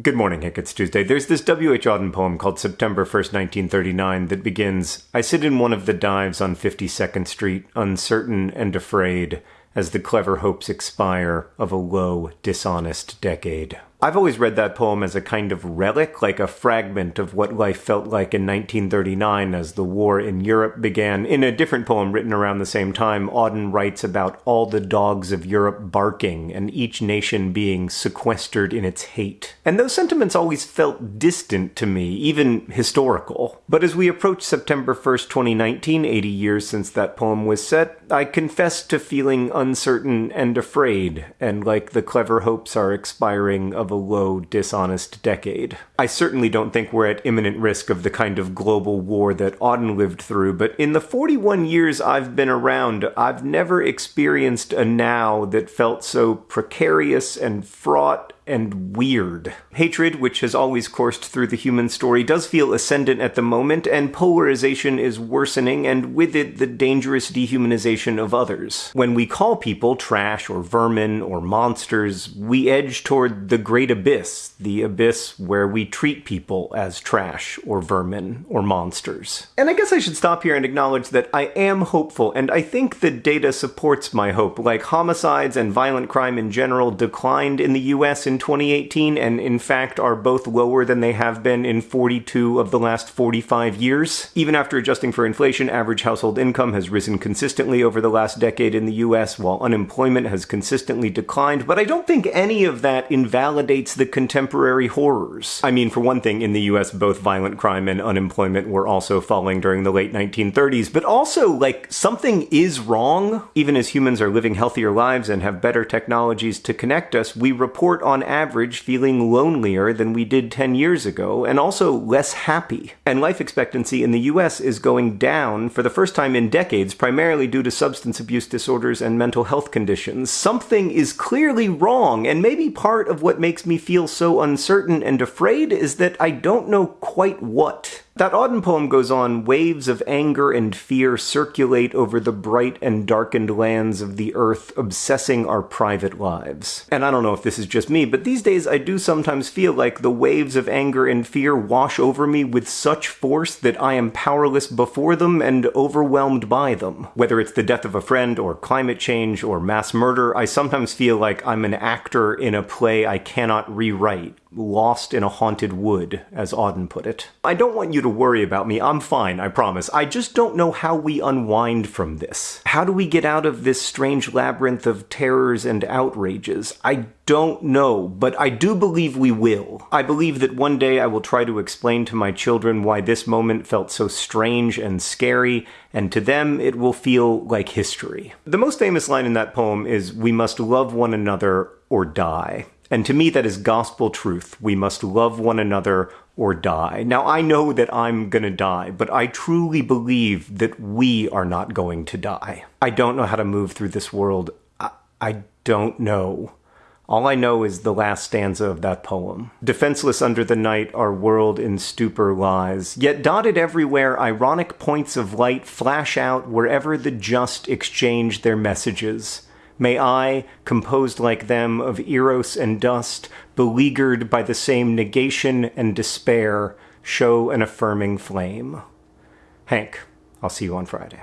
Good morning, Hank. It's Tuesday. There's this W.H. Auden poem called September 1st, 1939 that begins I sit in one of the dives on 52nd Street, uncertain and afraid, as the clever hopes expire of a low, dishonest decade. I've always read that poem as a kind of relic, like a fragment of what life felt like in 1939 as the war in Europe began. In a different poem written around the same time, Auden writes about all the dogs of Europe barking and each nation being sequestered in its hate. And those sentiments always felt distant to me, even historical. But as we approach September 1st, 2019, 80 years since that poem was set, I confess to feeling uncertain and afraid, and like the clever hopes are expiring of a low, dishonest decade. I certainly don't think we're at imminent risk of the kind of global war that Auden lived through, but in the 41 years I've been around, I've never experienced a now that felt so precarious and fraught and weird. Hatred, which has always coursed through the human story, does feel ascendant at the moment, and polarization is worsening, and with it, the dangerous dehumanization of others. When we call people trash or vermin or monsters, we edge toward the great abyss, the abyss where we treat people as trash or vermin or monsters. And I guess I should stop here and acknowledge that I am hopeful, and I think the data supports my hope. Like homicides and violent crime in general declined in the US in 2018 and in fact are both lower than they have been in 42 of the last 45 years. Even after adjusting for inflation, average household income has risen consistently over the last decade in the US while unemployment has consistently declined, but I don't think any of that invalidates the contemporary horrors. I mean, for one thing, in the US both violent crime and unemployment were also falling during the late 1930s, but also, like, something is wrong. Even as humans are living healthier lives and have better technologies to connect us, we report on average feeling lonelier than we did 10 years ago, and also less happy. And life expectancy in the US is going down for the first time in decades, primarily due to substance abuse disorders and mental health conditions. Something is clearly wrong, and maybe part of what makes me feel so uncertain and afraid is that I don't know quite what. That Auden poem goes on waves of anger and fear circulate over the bright and darkened lands of the earth, obsessing our private lives. And I don't know if this is just me, but these days I do sometimes feel like the waves of anger and fear wash over me with such force that I am powerless before them and overwhelmed by them. Whether it's the death of a friend, or climate change, or mass murder, I sometimes feel like I'm an actor in a play I cannot rewrite lost in a haunted wood, as Auden put it. I don't want you to worry about me, I'm fine, I promise. I just don't know how we unwind from this. How do we get out of this strange labyrinth of terrors and outrages? I don't know, but I do believe we will. I believe that one day I will try to explain to my children why this moment felt so strange and scary, and to them it will feel like history. The most famous line in that poem is, We must love one another or die. And to me, that is gospel truth. We must love one another or die. Now, I know that I'm gonna die, but I truly believe that we are not going to die. I don't know how to move through this world. I, I don't know. All I know is the last stanza of that poem. Defenseless under the night, our world in stupor lies. Yet dotted everywhere, ironic points of light flash out wherever the just exchange their messages. May I, composed like them of eros and dust, beleaguered by the same negation and despair, show an affirming flame. Hank, I'll see you on Friday.